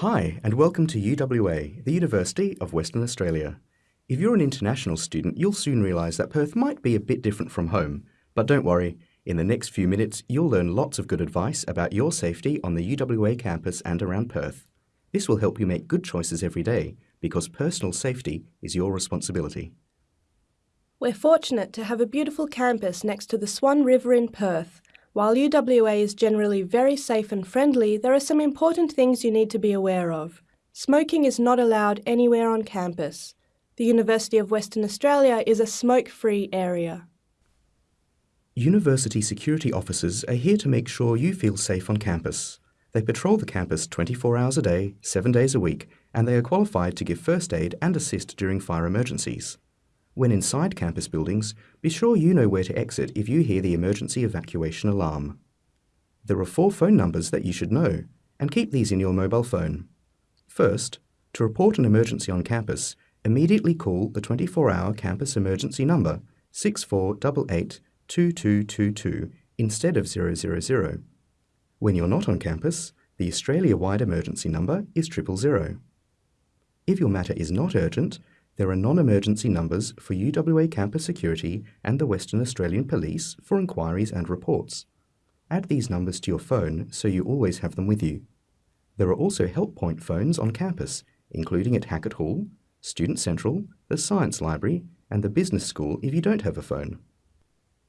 Hi, and welcome to UWA, the University of Western Australia. If you're an international student, you'll soon realise that Perth might be a bit different from home. But don't worry, in the next few minutes, you'll learn lots of good advice about your safety on the UWA campus and around Perth. This will help you make good choices every day, because personal safety is your responsibility. We're fortunate to have a beautiful campus next to the Swan River in Perth. While UWA is generally very safe and friendly, there are some important things you need to be aware of. Smoking is not allowed anywhere on campus. The University of Western Australia is a smoke-free area. University security officers are here to make sure you feel safe on campus. They patrol the campus 24 hours a day, 7 days a week, and they are qualified to give first aid and assist during fire emergencies. When inside campus buildings, be sure you know where to exit if you hear the emergency evacuation alarm. There are four phone numbers that you should know, and keep these in your mobile phone. First, to report an emergency on campus, immediately call the 24-hour campus emergency number 6488 2222 instead of 000. When you're not on campus, the Australia-wide emergency number is 000. If your matter is not urgent, there are non-emergency numbers for UWA Campus Security and the Western Australian Police for inquiries and reports. Add these numbers to your phone so you always have them with you. There are also help point phones on campus, including at Hackett Hall, Student Central, the Science Library, and the Business School if you don't have a phone.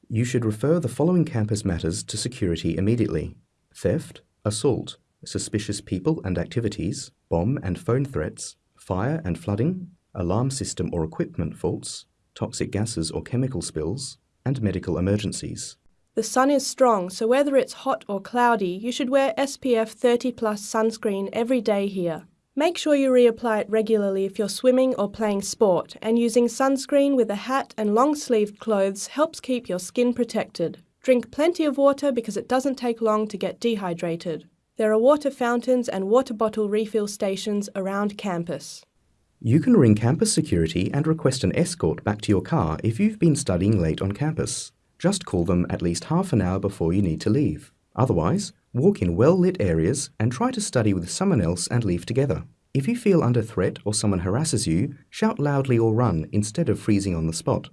You should refer the following campus matters to security immediately. Theft, assault, suspicious people and activities, bomb and phone threats, fire and flooding, alarm system or equipment faults, toxic gases or chemical spills, and medical emergencies. The sun is strong, so whether it's hot or cloudy, you should wear SPF 30 plus sunscreen every day here. Make sure you reapply it regularly if you're swimming or playing sport, and using sunscreen with a hat and long-sleeved clothes helps keep your skin protected. Drink plenty of water because it doesn't take long to get dehydrated. There are water fountains and water bottle refill stations around campus. You can ring campus security and request an escort back to your car if you've been studying late on campus. Just call them at least half an hour before you need to leave. Otherwise, walk in well-lit areas and try to study with someone else and leave together. If you feel under threat or someone harasses you, shout loudly or run instead of freezing on the spot.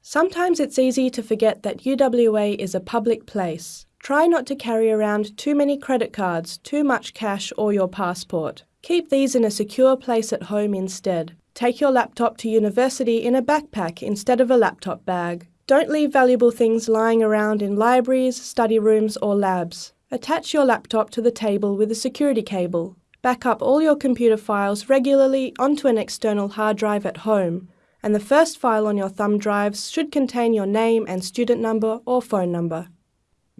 Sometimes it's easy to forget that UWA is a public place. Try not to carry around too many credit cards, too much cash or your passport. Keep these in a secure place at home instead. Take your laptop to university in a backpack instead of a laptop bag. Don't leave valuable things lying around in libraries, study rooms or labs. Attach your laptop to the table with a security cable. Back up all your computer files regularly onto an external hard drive at home, and the first file on your thumb drives should contain your name and student number or phone number.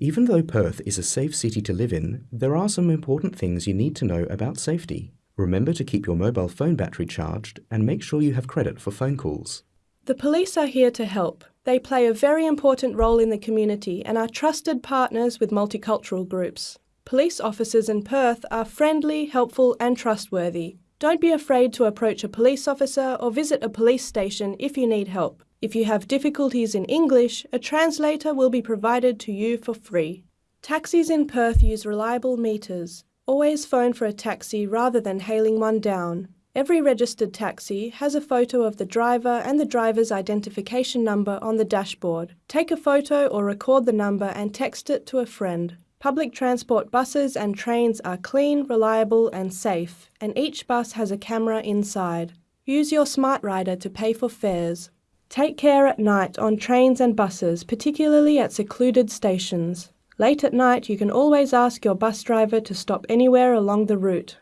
Even though Perth is a safe city to live in, there are some important things you need to know about safety. Remember to keep your mobile phone battery charged and make sure you have credit for phone calls. The police are here to help. They play a very important role in the community and are trusted partners with multicultural groups. Police officers in Perth are friendly, helpful and trustworthy. Don't be afraid to approach a police officer or visit a police station if you need help. If you have difficulties in English, a translator will be provided to you for free. Taxis in Perth use reliable meters. Always phone for a taxi rather than hailing one down. Every registered taxi has a photo of the driver and the driver's identification number on the dashboard. Take a photo or record the number and text it to a friend. Public transport buses and trains are clean, reliable and safe, and each bus has a camera inside. Use your SmartRider to pay for fares. Take care at night on trains and buses, particularly at secluded stations. Late at night, you can always ask your bus driver to stop anywhere along the route.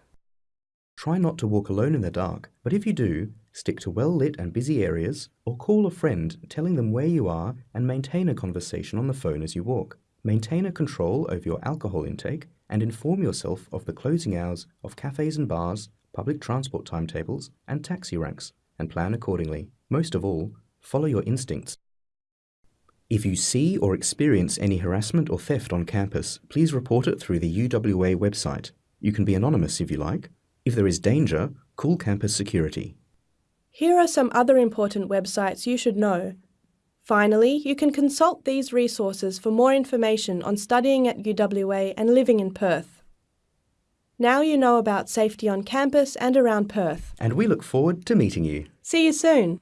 Try not to walk alone in the dark, but if you do, stick to well-lit and busy areas, or call a friend telling them where you are and maintain a conversation on the phone as you walk. Maintain a control over your alcohol intake and inform yourself of the closing hours of cafes and bars, public transport timetables, and taxi ranks, and plan accordingly. Most of all, follow your instincts. If you see or experience any harassment or theft on campus, please report it through the UWA website. You can be anonymous if you like. If there is danger, call campus security. Here are some other important websites you should know. Finally, you can consult these resources for more information on studying at UWA and living in Perth. Now you know about safety on campus and around Perth. And we look forward to meeting you. See you soon.